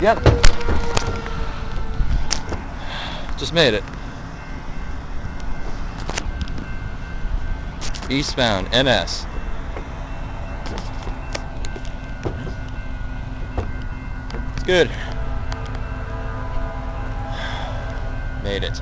Yep. Just made it. Eastbound, NS. It's good. Made it.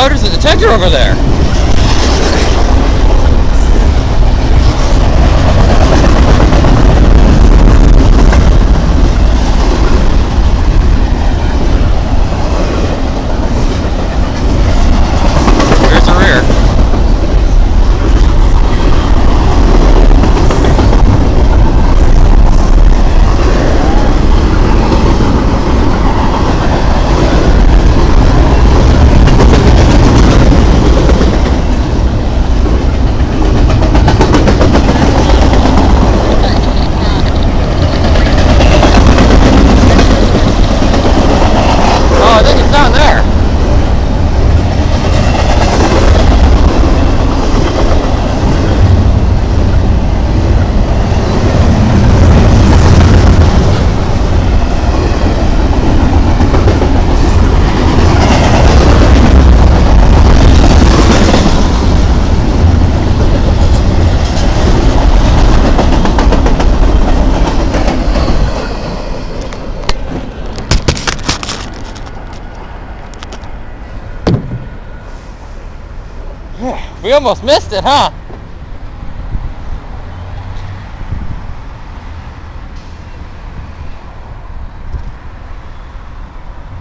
Oh, there's a detector over there. There's the rear. Oh, I think it's down there. We almost missed it, huh?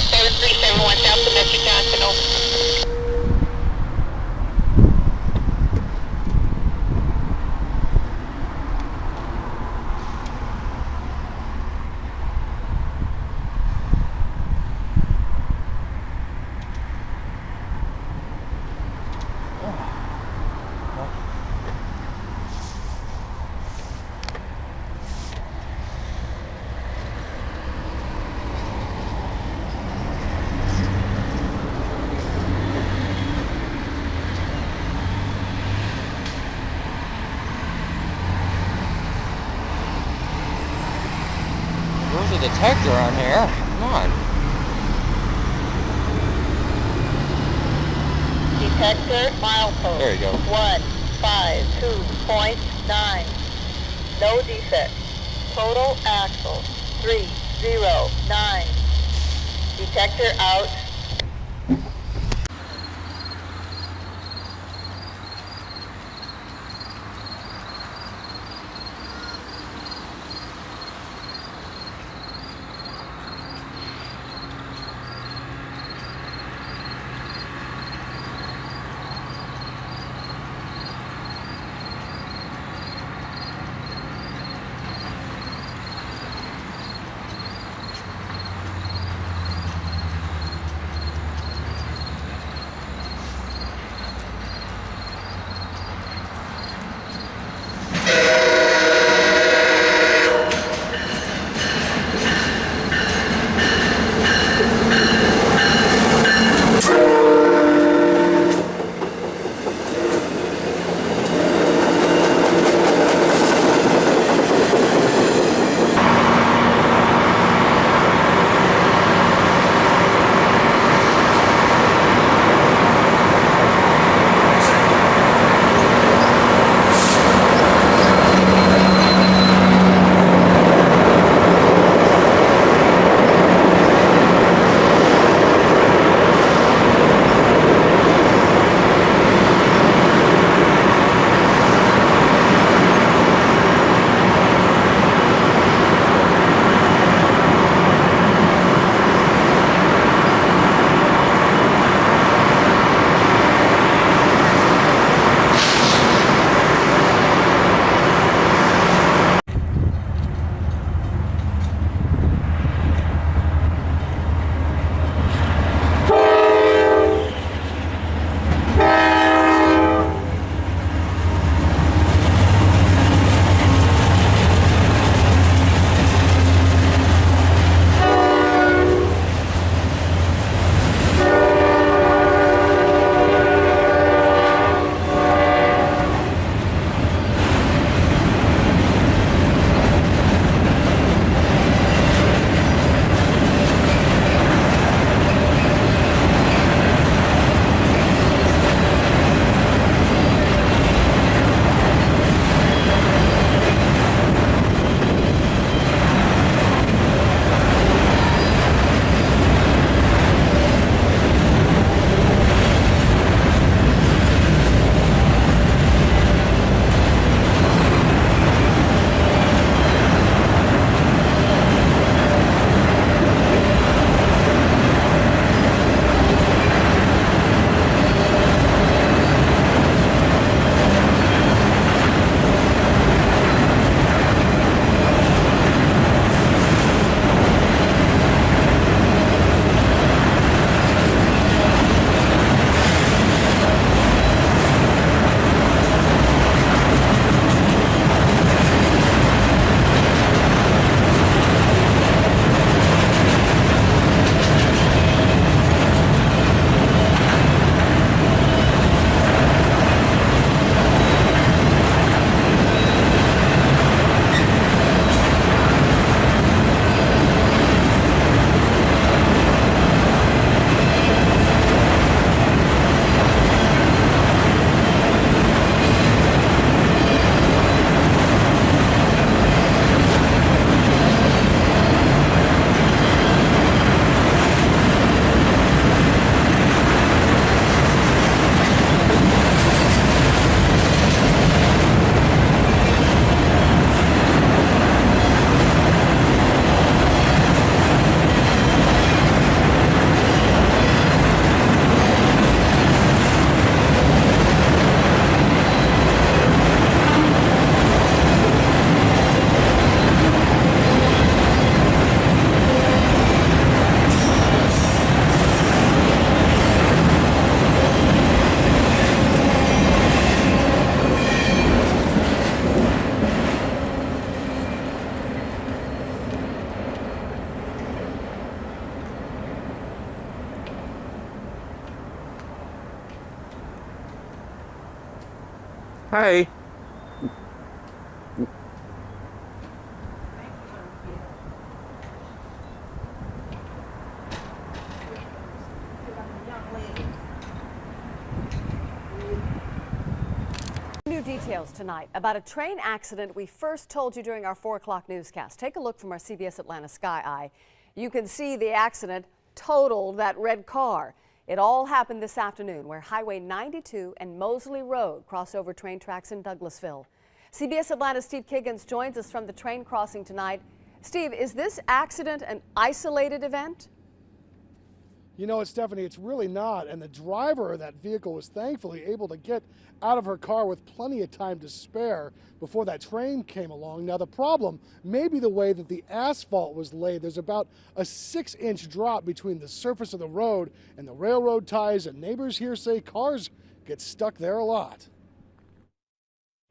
Seven three seven one South Domestic Johnson. Over. There's a detector on here. Come on. Detector milepost. There you go. One five two point nine. No defect. Total axle three zero nine. Detector out. New details tonight about a train accident we first told you during our 4 o'clock newscast. Take a look from our CBS Atlanta Sky Eye. You can see the accident totaled that red car. It all happened this afternoon where Highway 92 and Mosley Road cross over train tracks in Douglasville. CBS Atlanta's Steve Kiggins joins us from the train crossing tonight. Steve, is this accident an isolated event? You know, what, Stephanie, it's really not. And the driver of that vehicle was thankfully able to get out of her car with plenty of time to spare before that train came along. Now, the problem may be the way that the asphalt was laid. There's about a six inch drop between the surface of the road and the railroad ties, and neighbors here say cars get stuck there a lot.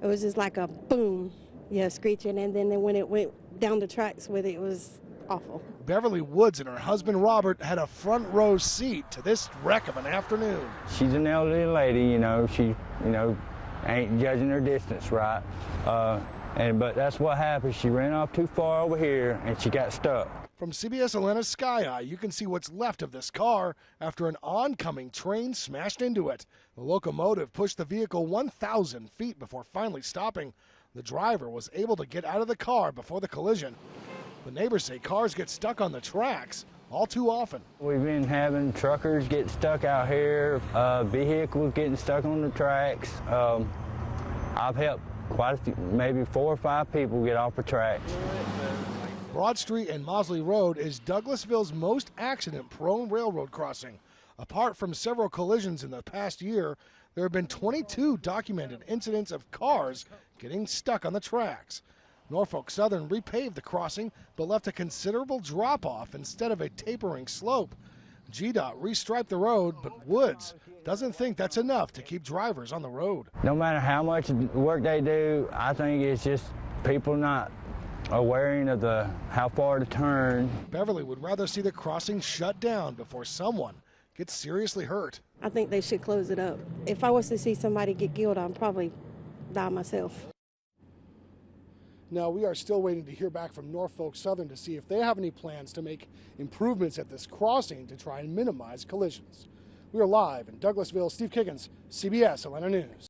It was just like a boom, yeah, screeching, and then when it went down the tracks with it, it was awful. Beverly Woods and her husband Robert had a front row seat to this wreck of an afternoon. she's an elderly lady, you know, she, you know, ain't judging her distance right. Uh, and but that's what happened. She ran off too far over here and she got stuck. From CBS Atlanta's Sky Eye, you can see what's left of this car after an oncoming train smashed into it. The locomotive pushed the vehicle 1,000 feet before finally stopping. The driver was able to get out of the car before the collision. The neighbors say cars get stuck on the tracks all too often. We've been having truckers get stuck out here, uh, vehicles getting stuck on the tracks. Um, I've helped quite a few, maybe four or five people get off the tracks. Broad Street and Mosley Road is Douglasville's most accident prone railroad crossing. Apart from several collisions in the past year, there have been 22 documented incidents of cars getting stuck on the tracks. Norfolk Southern repaved the crossing but left a considerable drop off instead of a tapering slope. GDOT restriped the road, but Woods doesn't think that's enough to keep drivers on the road. No matter how much work they do, I think it's just people not aware of the how far to turn. Beverly would rather see the crossing shut down before someone gets seriously hurt. I think they should close it up. If I was to see somebody get killed, I'd probably die myself. Now, we are still waiting to hear back from Norfolk Southern to see if they have any plans to make improvements at this crossing to try and minimize collisions. We are live in Douglasville. Steve Kiggins, CBS Atlanta News.